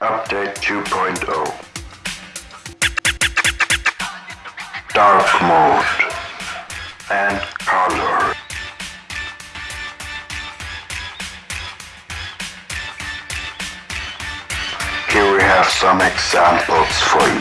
Update 2.0 Dark mode and color. Here we have some examples for you.